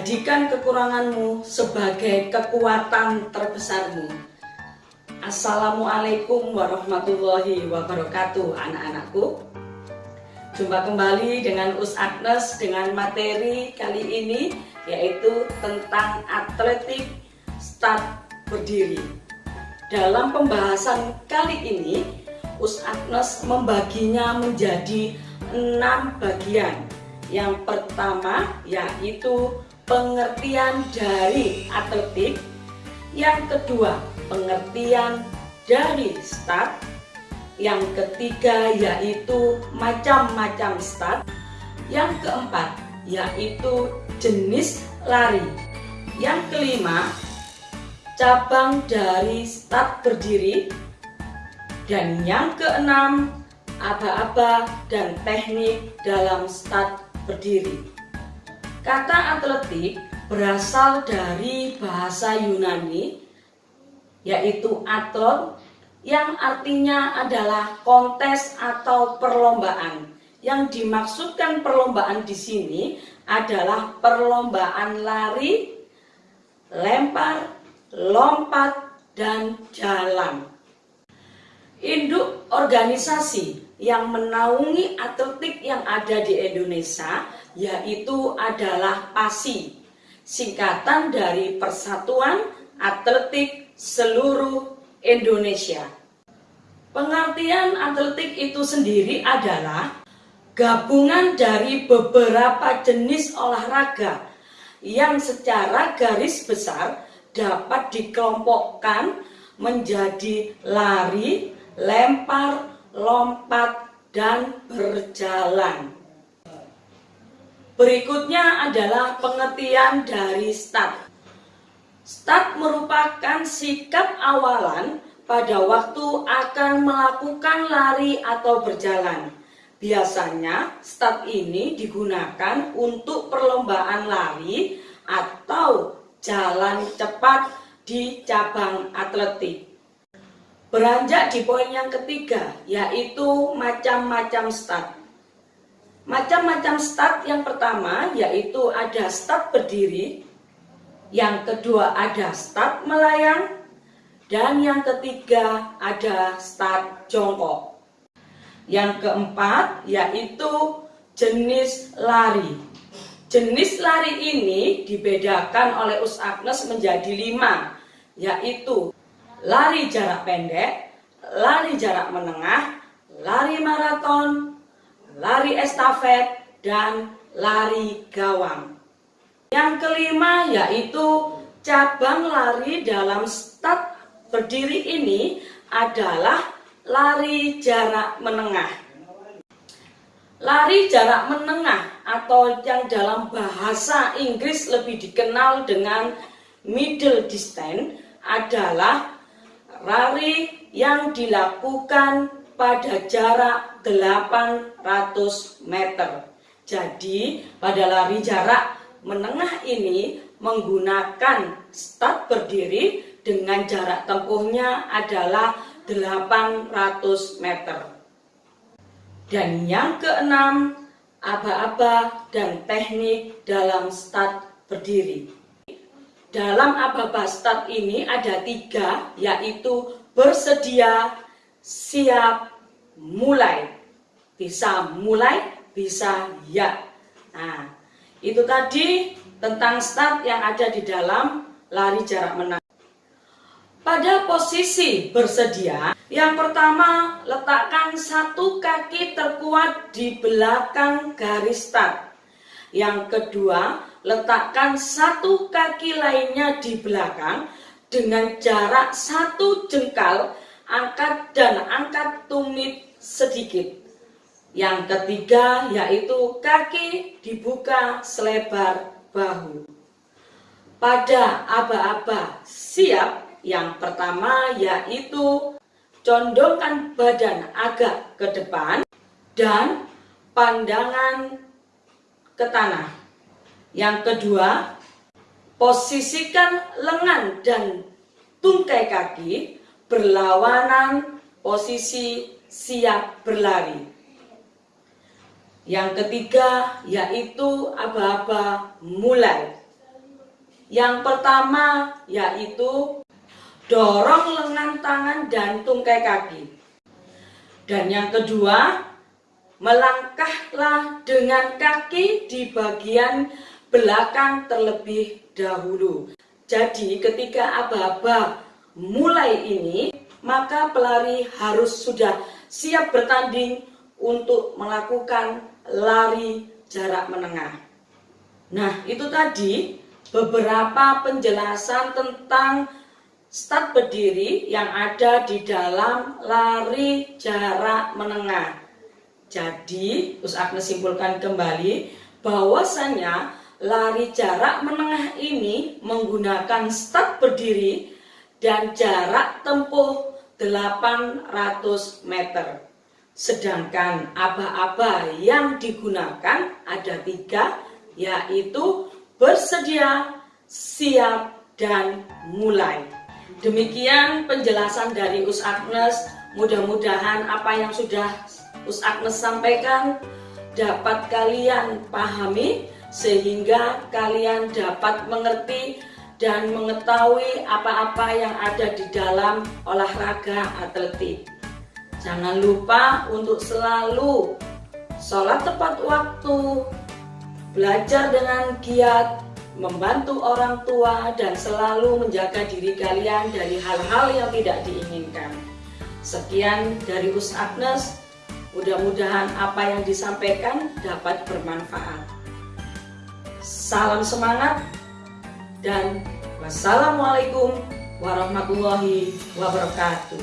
Jadikan kekuranganmu sebagai kekuatan terbesarmu. Assalamualaikum warahmatullahi wabarakatuh anak-anakku. Jumpa kembali dengan Us Agnes dengan materi kali ini yaitu tentang atletik start berdiri. Dalam pembahasan kali ini, Us Agnes membaginya menjadi enam bagian. Yang pertama yaitu pengertian dari atletik. Yang kedua, pengertian dari start. Yang ketiga yaitu macam-macam start. Yang keempat yaitu jenis lari. Yang kelima, cabang dari start berdiri. Dan yang keenam, aba-aba dan teknik dalam start berdiri. Kata atletik berasal dari bahasa Yunani yaitu athlon yang artinya adalah kontes atau perlombaan. Yang dimaksudkan perlombaan di sini adalah perlombaan lari, lempar, lompat, dan jalan. Induk organisasi yang menaungi atletik yang ada di Indonesia yaitu adalah PASI, singkatan dari Persatuan Atletik Seluruh Indonesia. Pengertian atletik itu sendiri adalah gabungan dari beberapa jenis olahraga yang secara garis besar dapat dikelompokkan menjadi lari, lempar, lompat, dan berjalan. Berikutnya adalah pengertian dari start. Start merupakan sikap awalan pada waktu akan melakukan lari atau berjalan. Biasanya start ini digunakan untuk perlombaan lari atau jalan cepat di cabang atletik. Beranjak di poin yang ketiga, yaitu macam-macam start. Macam-macam start yang pertama yaitu ada start berdiri, yang kedua ada start melayang, dan yang ketiga ada start jongkok. Yang keempat yaitu jenis lari. Jenis lari ini dibedakan oleh Us Agnes menjadi lima, yaitu lari jarak pendek, lari jarak menengah, lari maraton, lari estafet, dan lari gawang. Yang kelima yaitu cabang lari dalam start berdiri ini adalah lari jarak menengah. Lari jarak menengah atau yang dalam bahasa Inggris lebih dikenal dengan middle distance adalah Lari yang dilakukan pada jarak 800 meter. Jadi pada lari jarak menengah ini menggunakan start berdiri dengan jarak tempuhnya adalah 800 meter. Dan yang keenam, aba-aba dan teknik dalam start berdiri. Dalam aba-aba start ini ada tiga, yaitu bersedia, siap, mulai. Bisa mulai, bisa ya. Nah, itu tadi tentang start yang ada di dalam lari jarak menang. Pada posisi bersedia, yang pertama letakkan satu kaki terkuat di belakang garis start. Yang kedua, letakkan satu kaki lainnya di belakang dengan jarak satu jengkal, angkat dan angkat tumit sedikit. Yang ketiga yaitu kaki dibuka selebar bahu. Pada aba-aba siap, yang pertama yaitu condongkan badan agak ke depan dan pandangan ke tanah. Yang kedua, posisikan lengan dan tungkai kaki berlawanan posisi siap berlari. Yang ketiga yaitu aba-aba mulai. Yang pertama yaitu dorong lengan tangan dan tungkai kaki. Dan yang kedua, melangkahlah dengan kaki di bagian belakang terlebih dahulu. Jadi ketika aba-aba mulai ini, maka pelari harus sudah siap bertanding untuk melakukan lari jarak menengah. Nah, itu tadi beberapa penjelasan tentang start berdiri yang ada di dalam lari jarak menengah. Jadi, Us Agnes simpulkan kembali bahwasanya lari jarak menengah ini menggunakan start berdiri dan jarak tempuh 800 meter. Sedangkan aba-aba yang digunakan ada tiga, yaitu bersedia, siap, dan mulai. Demikian penjelasan dari Us Agnes. Mudah-mudahan apa yang sudah Us Agnes sampaikan dapat kalian pahami sehingga kalian dapat mengerti dan mengetahui apa-apa yang ada di dalam olahraga atletik. Jangan lupa untuk selalu sholat tepat waktu, belajar dengan giat, membantu orang tua, dan selalu menjaga diri kalian dari hal-hal yang tidak diinginkan. Sekian dari Us Agnes, mudah-mudahan apa yang disampaikan dapat bermanfaat salam semangat, dan wassalamualaikum warahmatullahi wabarakatuh.